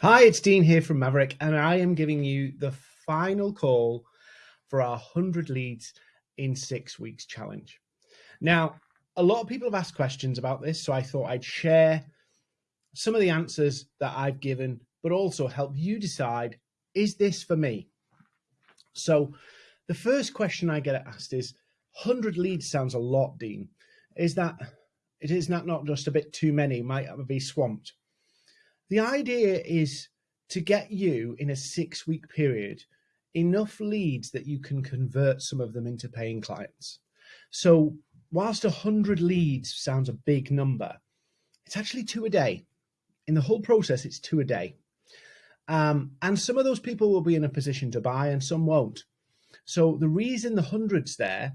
Hi, it's Dean here from Maverick, and I am giving you the final call for our 100 leads in six weeks challenge. Now, a lot of people have asked questions about this, so I thought I'd share some of the answers that I've given, but also help you decide is this for me? So, the first question I get asked is 100 leads sounds a lot, Dean. Is that it is not, not just a bit too many, might I be swamped? The idea is to get you in a six week period enough leads that you can convert some of them into paying clients. So whilst 100 leads sounds a big number, it's actually two a day. In the whole process, it's two a day. Um, and some of those people will be in a position to buy and some won't. So the reason the hundreds there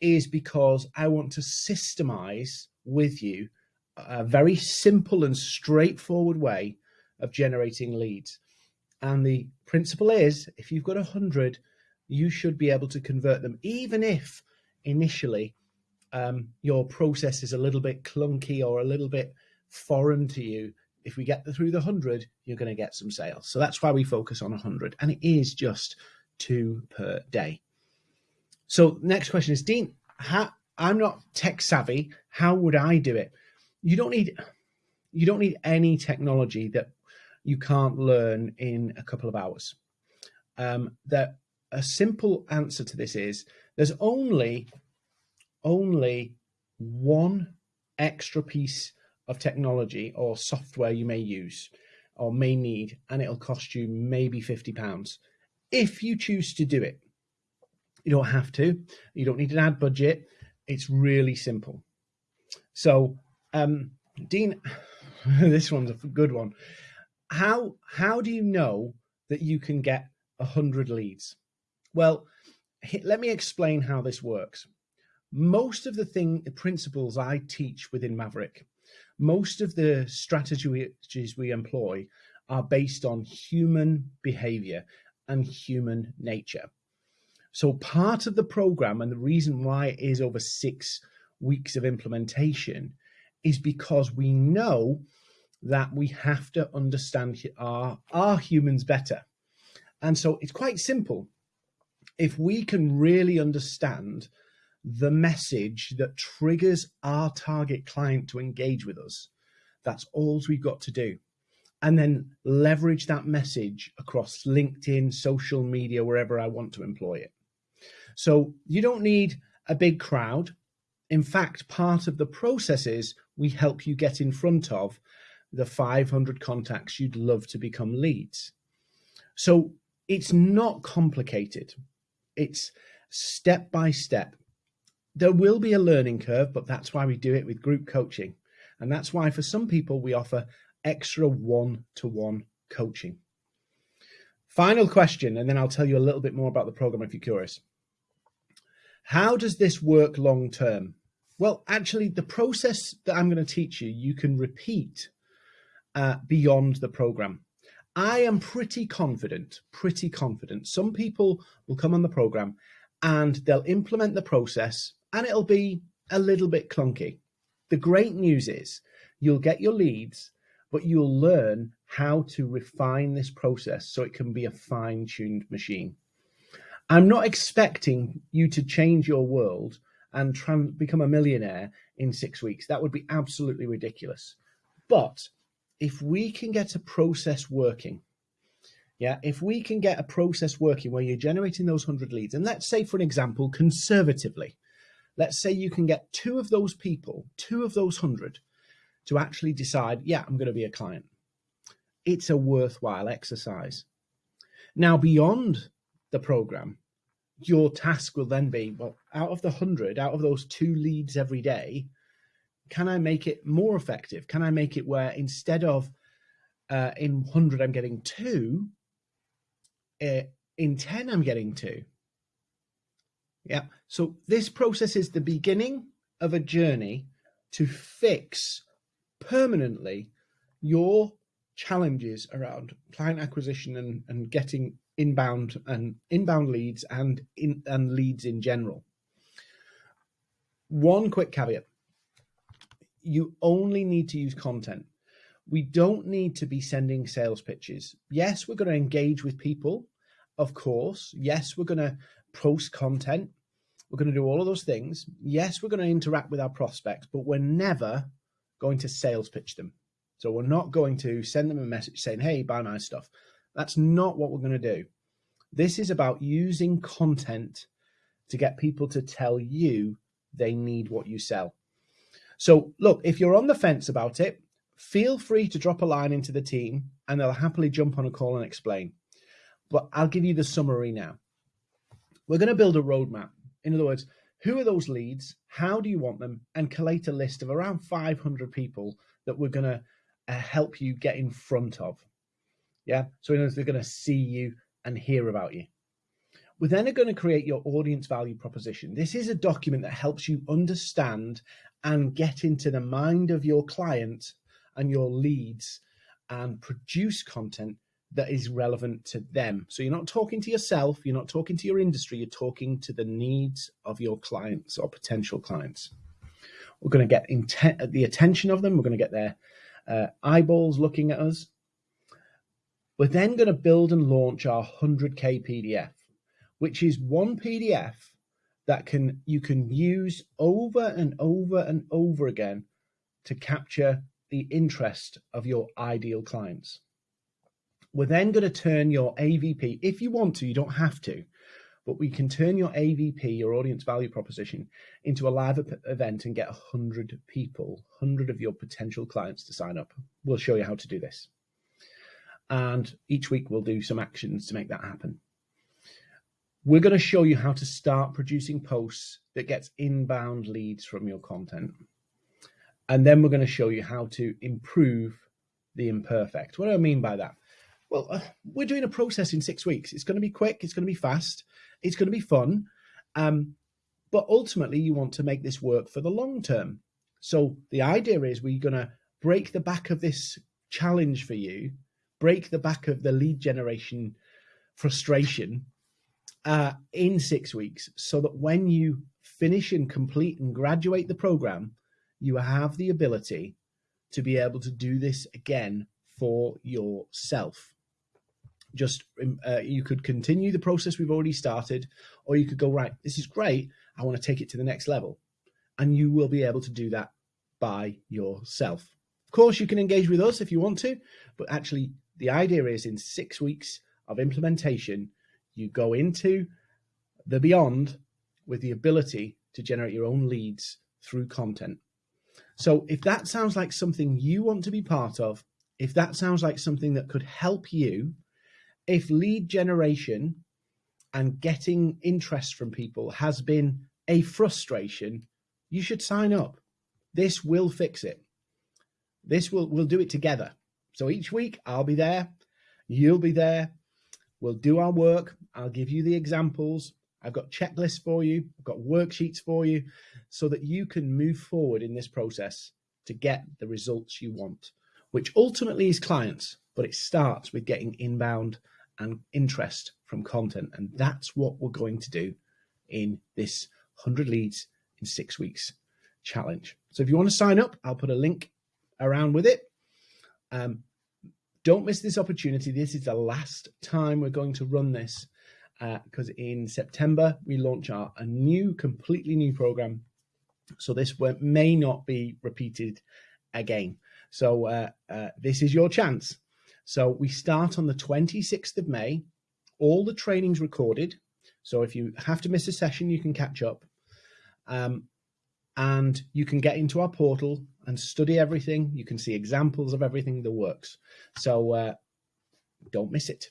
is because I want to systemize with you a very simple and straightforward way of generating leads. And the principle is if you've got a hundred, you should be able to convert them, even if initially um, your process is a little bit clunky or a little bit foreign to you. If we get through the hundred, you're going to get some sales. So that's why we focus on a hundred, and it is just two per day. So next question is Dean. How, I'm not tech savvy. How would I do it? You don't need you don't need any technology that you can't learn in a couple of hours. Um, that a simple answer to this is there's only only one extra piece of technology or software you may use or may need, and it'll cost you maybe 50 pounds if you choose to do it. You don't have to, you don't need an ad budget. It's really simple. So um, Dean, this one's a good one. How how do you know that you can get hundred leads? Well, let me explain how this works. Most of the thing the principles I teach within Maverick, most of the strategies we employ are based on human behavior and human nature. So part of the program and the reason why it is over six weeks of implementation is because we know that we have to understand our, our humans better. And so it's quite simple. If we can really understand the message that triggers our target client to engage with us, that's all we've got to do. And then leverage that message across LinkedIn, social media, wherever I want to employ it. So you don't need a big crowd. In fact, part of the process is we help you get in front of the 500 contacts you'd love to become leads. So it's not complicated. It's step by step. There will be a learning curve, but that's why we do it with group coaching. And that's why for some people we offer extra one-to-one -one coaching. Final question, and then I'll tell you a little bit more about the program if you're curious. How does this work long term? Well, actually, the process that I'm going to teach you, you can repeat uh, beyond the program. I am pretty confident, pretty confident. Some people will come on the program and they'll implement the process and it'll be a little bit clunky. The great news is you'll get your leads, but you'll learn how to refine this process so it can be a fine tuned machine. I'm not expecting you to change your world and trans- become a millionaire in six weeks. That would be absolutely ridiculous. But if we can get a process working, yeah, if we can get a process working where you're generating those 100 leads, and let's say, for an example, conservatively, let's say you can get two of those people, two of those 100, to actually decide, yeah, I'm going to be a client. It's a worthwhile exercise. Now, beyond the program, your task will then be well out of the 100 out of those two leads every day can i make it more effective? Can i make it where instead of uh, in 100 i'm getting two uh, in 10 i'm getting two? Yeah so this process is the beginning of a journey to fix permanently your challenges around client acquisition and, and getting inbound and inbound leads and in and leads in general. One quick caveat. You only need to use content. we don't need to be sending sales pitches. Yes, we're going to engage with people, of course. Yes, we're going to post content. We're going to do all of those things. Yes, we're going to interact with our prospects, but we're never going to sales pitch them. So we're not going to send them a message saying, hey, buy my stuff. That's not what we're going to do. This is about using content to get people to tell you they need what you sell. So look, if you're on the fence about it, feel free to drop a line into the team and they'll happily jump on a call and explain. But I'll give you the summary now. We're going to build a roadmap. In other words, who are those leads? How do you want them? And collate a list of around 500 people that we're going to uh, help you get in front of. Yeah. So in other words, they're going to see you and hear about you. We're then going to create your audience value proposition. This is a document that helps you understand and get into the mind of your client and your leads and produce content that is relevant to them. So you're not talking to yourself, you're not talking to your industry, you're talking to the needs of your clients or potential clients. We're going to get the attention of them, we're going to get their uh, eyeballs looking at us. We're then going to build and launch our 100k PDF, which is one PDF that can you can use over and over and over again to capture the interest of your ideal clients. We're then going to turn your AVP, if you want to, you don't have to, but we can turn your AVP, your audience value proposition, into a live event and get 100 people, 100 of your potential clients to sign up. We'll show you how to do this. And each week we'll do some actions to make that happen. We're going to show you how to start producing posts that gets inbound leads from your content. And then we're going to show you how to improve the imperfect. What do I mean by that? Well, uh, we're doing a process in six weeks. It's going to be quick. It's going to be fast. It's going to be fun. Um, but ultimately, you want to make this work for the long term. So the idea is we're going to break the back of this challenge for you, break the back of the lead generation frustration uh, in six weeks so that when you finish and complete and graduate the program, you have the ability to be able to do this again for yourself. Just um, uh, you could continue the process we've already started, or you could go, right, this is great. I want to take it to the next level. And you will be able to do that by yourself. Of course, you can engage with us if you want to, but actually, the idea is in six weeks of implementation, you go into the beyond with the ability to generate your own leads through content. So if that sounds like something you want to be part of, if that sounds like something that could help you, if lead generation and getting interest from people has been a frustration, you should sign up. This will fix it. This will we'll do it together. So each week I'll be there, you'll be there, We'll do our work. I'll give you the examples. I've got checklists for you. I've got worksheets for you so that you can move forward in this process to get the results you want, which ultimately is clients, but it starts with getting inbound and interest from content. And that's what we're going to do in this 100 leads in six weeks challenge. So if you want to sign up, I'll put a link around with it. Um, don't miss this opportunity. This is the last time we're going to run this because uh, in September we launch our a new, completely new program. So this may not be repeated again. So uh, uh, this is your chance. So we start on the 26th of May. All the trainings recorded. So if you have to miss a session, you can catch up. Um, and you can get into our portal and study everything. You can see examples of everything that works. So uh, don't miss it.